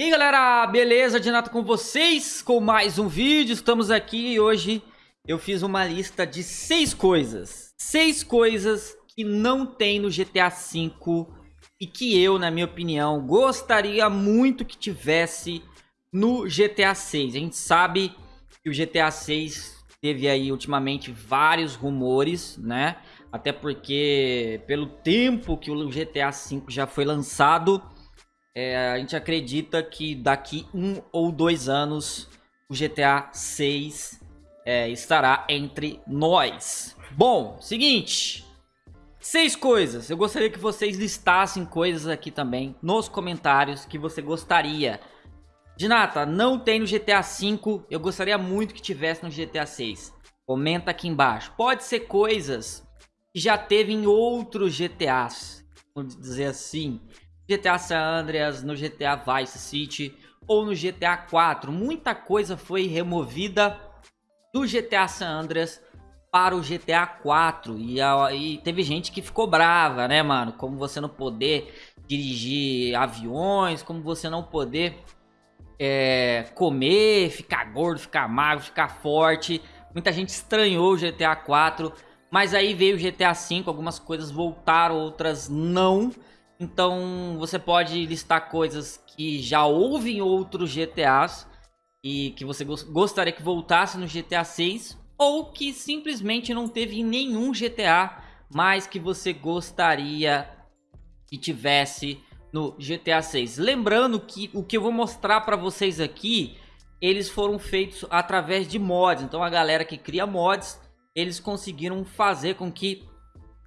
E aí galera, beleza? Dinato com vocês com mais um vídeo. Estamos aqui e hoje eu fiz uma lista de seis coisas. Seis coisas que não tem no GTA V e que eu, na minha opinião, gostaria muito que tivesse no GTA 6. A gente sabe que o GTA 6 teve aí ultimamente vários rumores, né? Até porque pelo tempo que o GTA V já foi lançado, é, a gente acredita que daqui um ou dois anos o GTA 6 é, estará entre nós. Bom, seguinte, seis coisas. Eu gostaria que vocês listassem coisas aqui também nos comentários que você gostaria. Dinata, não tem no GTA V, eu gostaria muito que tivesse no GTA 6. Comenta aqui embaixo. Pode ser coisas que já teve em outros GTAs, vamos dizer assim. GTA San Andreas, no GTA Vice City ou no GTA 4. Muita coisa foi removida do GTA San Andreas para o GTA 4 e, e teve gente que ficou brava, né, mano? Como você não poder dirigir aviões, como você não poder é, comer, ficar gordo, ficar magro, ficar forte. Muita gente estranhou o GTA 4, mas aí veio o GTA 5, algumas coisas voltaram, outras não. Então você pode listar coisas que já houve em outros GTAs e que você gostaria que voltasse no GTA 6 ou que simplesmente não teve em nenhum GTA, mas que você gostaria que tivesse no GTA 6. Lembrando que o que eu vou mostrar para vocês aqui, eles foram feitos através de mods. Então a galera que cria mods, eles conseguiram fazer com que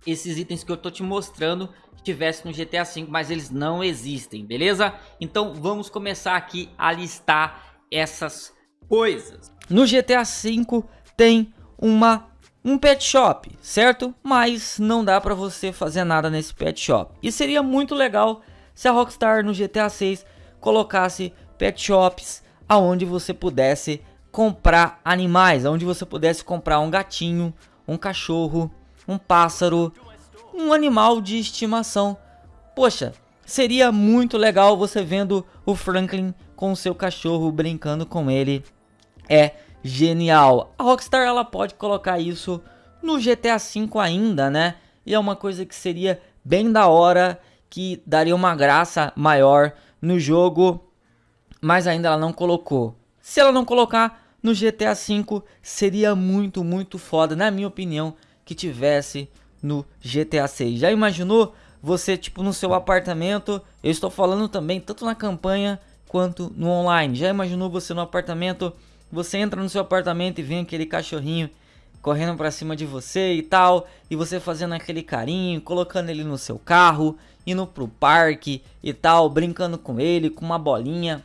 esses itens que eu tô te mostrando tivesse no GTA V, mas eles não existem, beleza? Então vamos começar aqui a listar essas coisas. No GTA V tem uma um pet shop, certo? Mas não dá para você fazer nada nesse pet shop. E seria muito legal se a Rockstar no GTA 6 colocasse pet shops aonde você pudesse comprar animais, aonde você pudesse comprar um gatinho, um cachorro, um pássaro, um animal de estimação. Poxa, seria muito legal você vendo o Franklin com seu cachorro brincando com ele. É genial. A Rockstar ela pode colocar isso no GTA V ainda, né? E é uma coisa que seria bem da hora, que daria uma graça maior no jogo, mas ainda ela não colocou. Se ela não colocar no GTA V, seria muito, muito foda, na minha opinião, que tivesse no GTA 6. Já imaginou você tipo no seu apartamento? Eu estou falando também tanto na campanha quanto no online. Já imaginou você no apartamento? Você entra no seu apartamento e vem aquele cachorrinho correndo para cima de você e tal, e você fazendo aquele carinho, colocando ele no seu carro, indo pro parque e tal, brincando com ele, com uma bolinha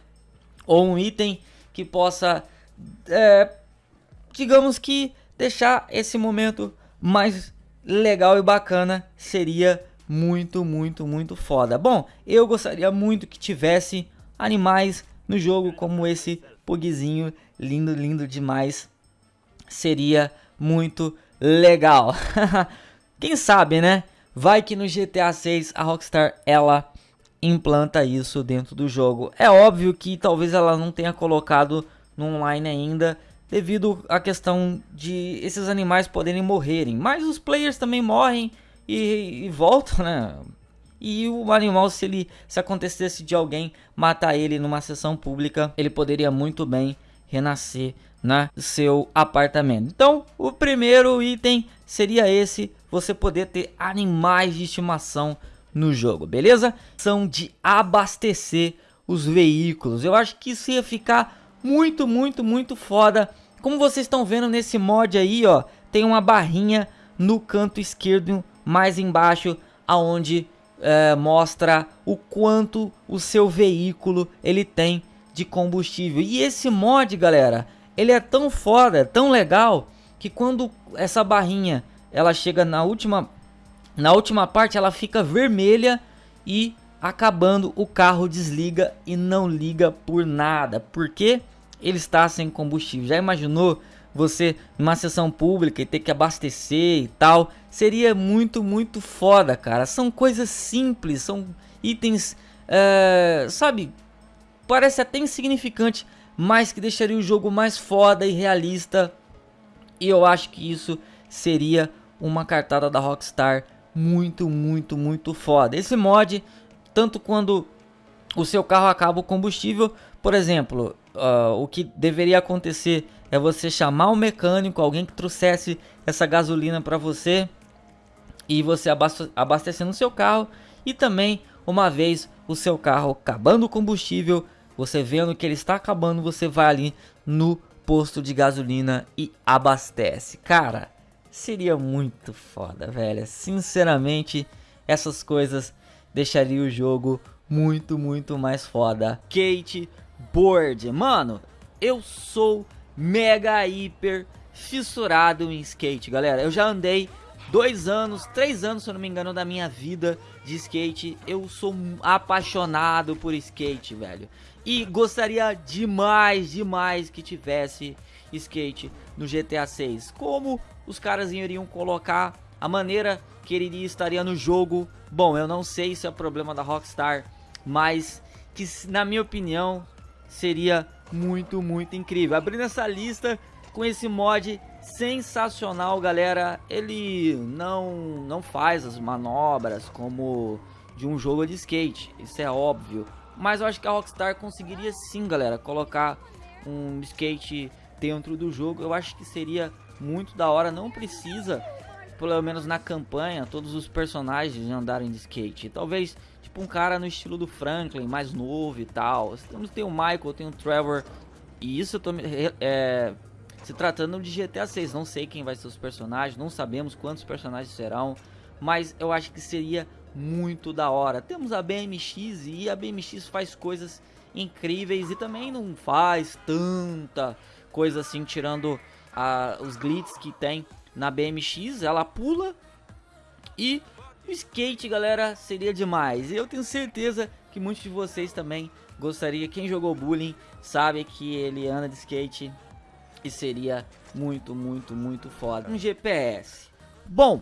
ou um item que possa, é, digamos que deixar esse momento mais legal e bacana, seria muito, muito, muito foda. Bom, eu gostaria muito que tivesse animais no jogo como esse pugzinho, lindo, lindo demais. Seria muito legal. Quem sabe, né? Vai que no GTA 6 a Rockstar ela implanta isso dentro do jogo. É óbvio que talvez ela não tenha colocado no online ainda, devido à questão de esses animais poderem morrerem. Mas os players também morrem e, e voltam, né? E o animal, se ele se acontecesse de alguém matar ele numa sessão pública, ele poderia muito bem renascer no seu apartamento. Então, o primeiro item seria esse, você poder ter animais de estimação no jogo, beleza? São de abastecer os veículos. Eu acho que isso ia ficar muito, muito, muito foda. Como vocês estão vendo nesse mod aí, ó, tem uma barrinha no canto esquerdo, mais embaixo, aonde é, mostra o quanto o seu veículo ele tem de combustível. E esse mod, galera, ele é tão foda, tão legal, que quando essa barrinha ela chega na última, na última parte, ela fica vermelha e acabando o carro desliga e não liga por nada. Por quê? ele está sem combustível. Já imaginou você numa sessão pública e ter que abastecer e tal? Seria muito, muito foda, cara. São coisas simples, são itens, é, sabe, parece até insignificante, mas que deixaria o jogo mais foda e realista. E eu acho que isso seria uma cartada da Rockstar muito, muito, muito foda. Esse mod, tanto quando o seu carro acaba o combustível, por exemplo, uh, o que deveria acontecer é você chamar um mecânico, alguém que trouxesse essa gasolina para você e você abastecendo o seu carro e também uma vez o seu carro acabando o combustível, você vendo que ele está acabando, você vai ali no posto de gasolina e abastece. Cara, seria muito foda, velho. Sinceramente, essas coisas deixariam o jogo muito, muito mais foda. Kate Board, mano, eu sou mega hiper fissurado em skate, galera. Eu já andei dois anos, três anos, se eu não me engano, da minha vida de skate. Eu sou apaixonado por skate, velho. E gostaria demais, demais que tivesse skate no GTA 6. Como os caras iriam colocar a maneira que ele estaria no jogo. Bom, eu não sei se é problema da Rockstar, mas que na minha opinião seria muito, muito incrível. Abrindo essa lista com esse mod sensacional, galera. Ele não, não faz as manobras como de um jogo de skate, isso é óbvio. Mas eu acho que a Rockstar conseguiria sim, galera, colocar um skate dentro do jogo. Eu acho que seria muito da hora. Não precisa, pelo menos na campanha, todos os personagens andarem de skate. Talvez, tipo, um cara no estilo do Franklin, mais novo e tal. Temos, tem o Michael, tem o Trevor. E isso eu tô é, se tratando de GTA 6, não sei quem vai ser os personagens, não sabemos quantos personagens serão, mas eu acho que seria muito da hora. Temos a BMX e a BMX faz coisas incríveis e também não faz tanta coisa assim, tirando a, os glitches que tem na BMX, ela pula e o skate, galera, seria demais. Eu tenho certeza que muitos de vocês também gostaria, quem jogou bullying sabe que ele anda de skate e seria muito, muito, muito foda. Um GPS. Bom,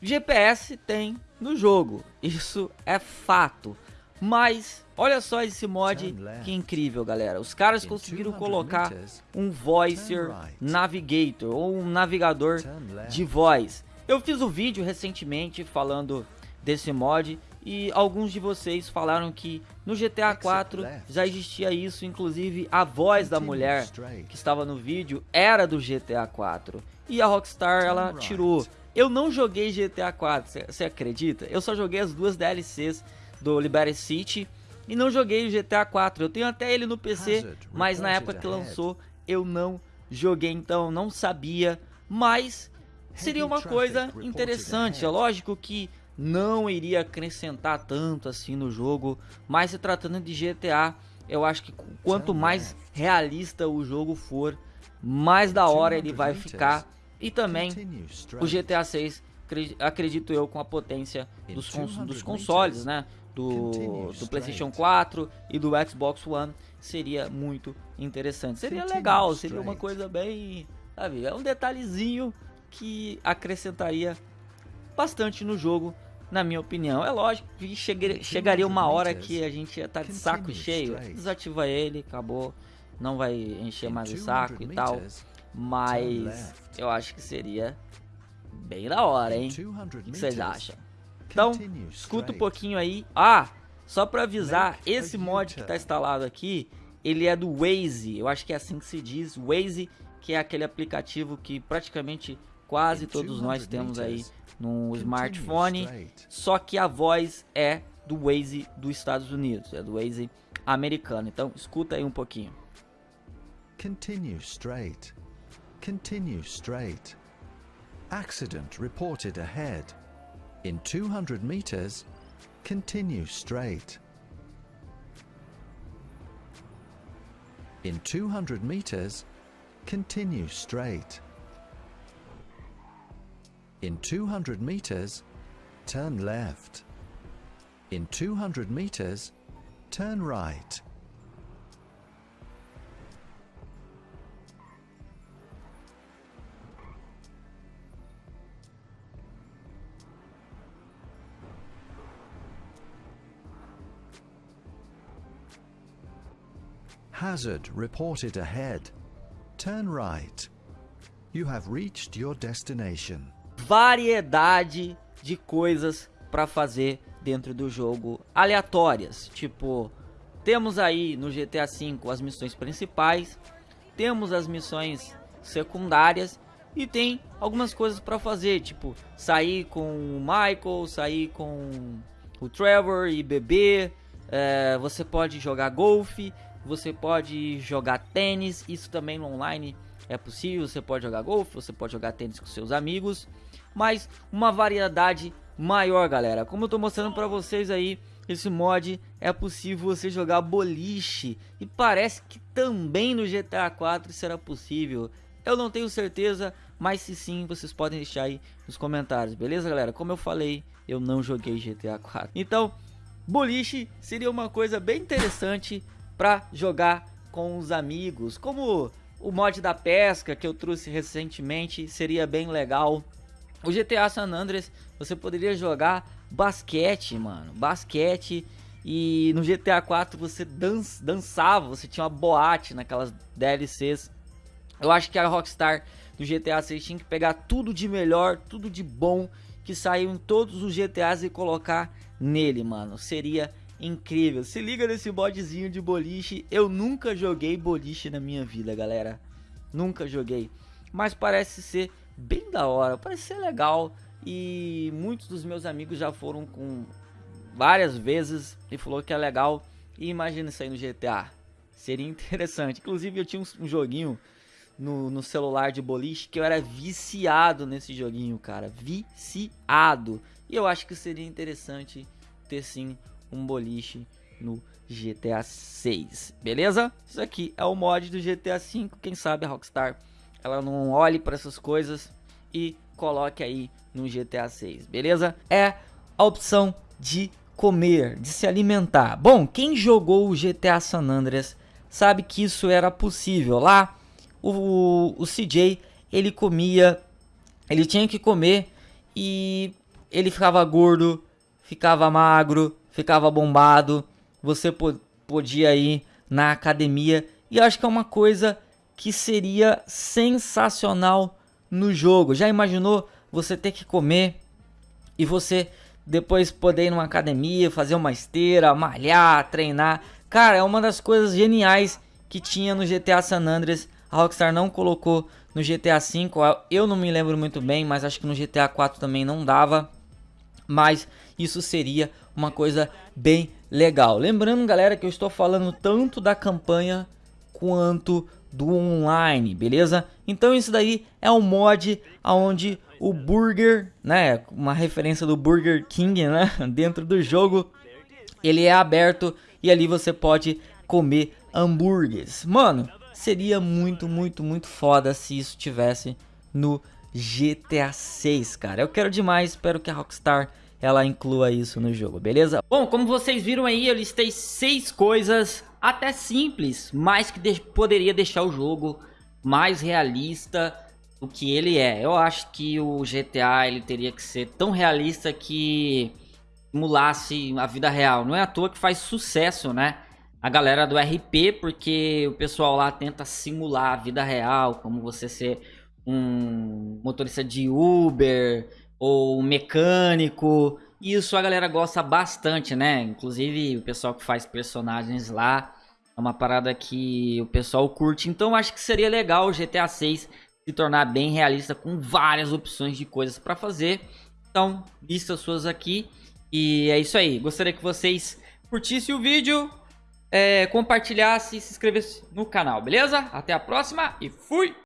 GPS tem no jogo, isso é fato. Mas olha só esse mod que incrível, galera. Os caras conseguiram colocar um Voicer Navigator ou um navegador de voz. Eu fiz um vídeo recentemente falando desse mod e alguns de vocês falaram que no GTA 4 já existia isso, inclusive a voz da mulher que estava no vídeo era do GTA 4. E a Rockstar ela tirou. Eu não joguei GTA 4, você acredita? Eu só joguei as duas DLCs do Liberty City e não joguei o GTA 4. Eu tenho até ele no PC, mas na época que lançou eu não joguei, então não sabia, mas seria uma coisa interessante. É lógico que não iria acrescentar tanto assim no jogo, mas se tratando de GTA, eu acho que quanto mais realista o jogo for, mais da hora ele vai ficar. E também o GTA 6, acredito eu, com a potência dos, cons dos consoles, né? Do, do PlayStation 4 e do Xbox One, seria muito interessante. Seria legal, seria uma coisa bem. Sabe, é um detalhezinho que acrescentaria bastante no jogo na minha opinião. É lógico que chegaria uma hora que a gente ia estar tá de saco cheio, desativa ele, acabou, não vai encher mais o saco e tal. Mas eu acho que seria bem da hora, hein? O que vocês acham? Então, escuta um pouquinho aí. Ah, só pra avisar, esse mod que tá instalado aqui, ele é do Waze. Eu acho que é assim que se diz. Waze, que é aquele aplicativo que praticamente quase todos nós temos aí no smartphone, só que a voz é do Waze dos Estados Unidos, é do Waze americano. Então, escuta aí um pouquinho. Continue straight. Continue straight. Accident reported ahead. In 200 meters, continue straight. In 200 meters, continue straight. In 200 meters, turn left. In 200 meters, turn right. Hazard reported ahead. Turn right. You have reached your destination. Variedade de coisas para fazer dentro do jogo aleatórias, tipo, temos aí no GTA V as missões principais, temos as missões secundárias e tem algumas coisas para fazer, tipo, sair com o Michael, sair com o Trevor e beber, é, você pode jogar golfe, você pode jogar tênis, isso também no online é possível, você pode jogar golfe, você pode jogar tênis com seus amigos, mas uma variedade maior, galera. Como eu tô mostrando para vocês aí, esse mod é possível você jogar boliche e parece que também no GTA 4 será possível. Eu não tenho certeza, mas se sim, vocês podem deixar aí nos comentários, beleza, galera? Como eu falei, eu não joguei GTA 4. Então, boliche seria uma coisa bem interessante para jogar com os amigos, como o mod da pesca que eu trouxe recentemente, seria bem legal. O GTA San Andreas, você poderia jogar basquete, mano, basquete e no GTA 4 você dan dançava, você tinha uma boate naquelas DLCs. Eu acho que a Rockstar do GTA 6 tinha que pegar tudo de melhor, tudo de bom que saiu em todos os GTAs e colocar nele, mano. Seria incrível. Se liga nesse modzinho de boliche. Eu nunca joguei boliche na minha vida, galera. Nunca joguei. Mas parece ser bem da hora, parece ser legal. E muitos dos meus amigos já foram com várias vezes e falou que é legal. E imagina isso aí no GTA. Seria interessante. Inclusive eu tinha um, um joguinho no, no, celular de boliche que eu era viciado nesse joguinho, cara. Viciado. E eu acho que seria interessante ter sim um boliche no GTA 6, beleza? Isso aqui é o mod do GTA 5, quem sabe a Rockstar ela não olhe para essas coisas e coloque aí no GTA 6, beleza? É a opção de comer, de se alimentar. Bom, quem jogou o GTA San Andreas sabe que isso era possível. Lá, o, o CJ, ele comia, ele tinha que comer e ele ficava gordo, ficava magro, ficava bombado. Você podia ir na academia e acho que é uma coisa que seria sensacional no jogo. Já imaginou você ter que comer e você depois poder ir numa academia, fazer uma esteira, malhar, treinar? Cara, é uma das coisas geniais que tinha no GTA San Andreas. A Rockstar não colocou no GTA V. Eu não me lembro muito bem, mas acho que no GTA 4 também não dava. Mas isso seria uma coisa bem legal. Lembrando, galera, que eu estou falando tanto da campanha quanto do online, beleza? Então isso daí é um mod onde o Burger, né, uma referência do Burger King, né, dentro do jogo, ele é aberto e ali você pode comer hambúrgueres. Mano, seria muito, muito, muito foda se isso tivesse no GTA 6, cara. Eu quero demais, espero que a Rockstar ela inclua isso no jogo, beleza? Bom, como vocês viram aí, eu listei seis coisas até simples, mas que de poderia deixar o jogo mais realista do que ele é. Eu acho que o GTA ele teria que ser tão realista que simulasse a vida real. Não é à toa que faz sucesso, né? A galera do RP, porque o pessoal lá tenta simular a vida real, como você ser um motorista de Uber, ou mecânico. Isso a galera gosta bastante, né? Inclusive o pessoal que faz personagens lá é uma parada que o pessoal curte. Então acho que seria legal o GTA 6 se tornar bem realista com várias opções de coisas para fazer. Então, lista suas aqui. E é isso aí. Gostaria que vocês curtissem o vídeo, é, compartilhassem e se inscrevessem no canal, beleza? Até a próxima e fui!